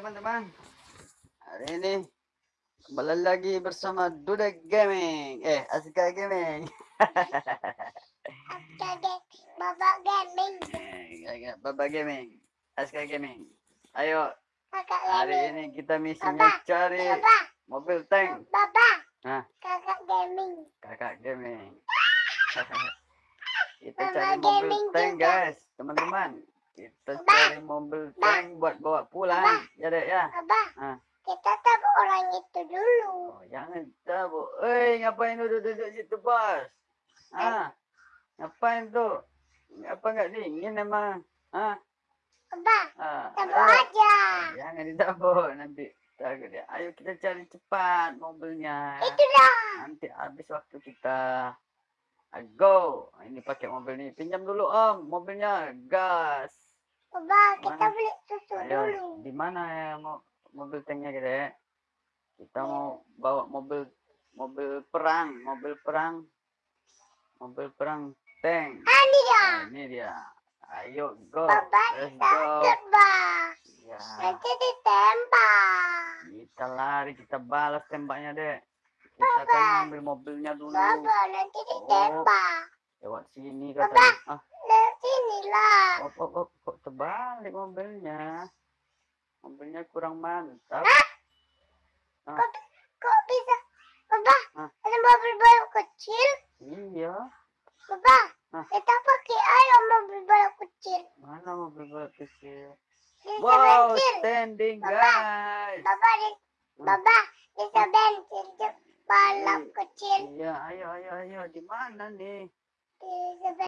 teman-teman. Hari ini kembali lagi bersama Duda Gaming. Eh, Aska Gaming. Bapak Gaming, Eh, Baba Gaming. Aska Gaming. Ayo, hari ini kita misinya cari mobil tank. Bapak, Hah, Kakak Gaming. Kakak Gaming. kita Baba cari mobil Gaming tank, juga. guys. Teman-teman. Kita cari mobil tank buat bawa pulang. Baba. Ya, Dek, ya. Bapak, Ah. kita tahu orang itu dulu. Oh, jangan tahu. Eh, ngapain duduk-duduk situ, bos? Ah, ngapain tuh? Apa nggak dingin emang? Ah, Bapak, ah, tahu ayo. aja. Jangan ditabuk nanti. Ayo kita cari cepat mobilnya. Itulah. Nanti habis waktu kita. Ah, Go. Ini pakai mobil ini. Pinjam dulu om mobilnya. Gas. Bapak, kita beli susu dulu. Ayo, di mana ya mo- mobil tanknya kita ya? Kita mau bawa mobil mobil perang, mobil perang, mobil perang tank. Ah, ini dia. Nah, ini dia. Ayo go, Bapak, let's kita go. terbang. Ya, Nanti ditembak. kita lari, kita balas tembaknya deh. Kita kan ambil mobilnya dulu. Bapak, nanti ditembak. Lewat sini Bapak. katanya. Ah, Nah, sinilah. oh, oh, oh, kok terbalik mobilnya? Mobilnya kurang mantap. Hah? Ah. Kok, kok bisa? Bapak, Ah. ada mobil baru kecil. Iya. Bapak, Ah. kita pakai ayo mobil baru kecil. Mana mobil balap kecil? Wow, standing Bapak. guys. Bapak, di, balap Hmm. kecil. Iya, ayo, ayo, ayo. Di mana nih? Bisa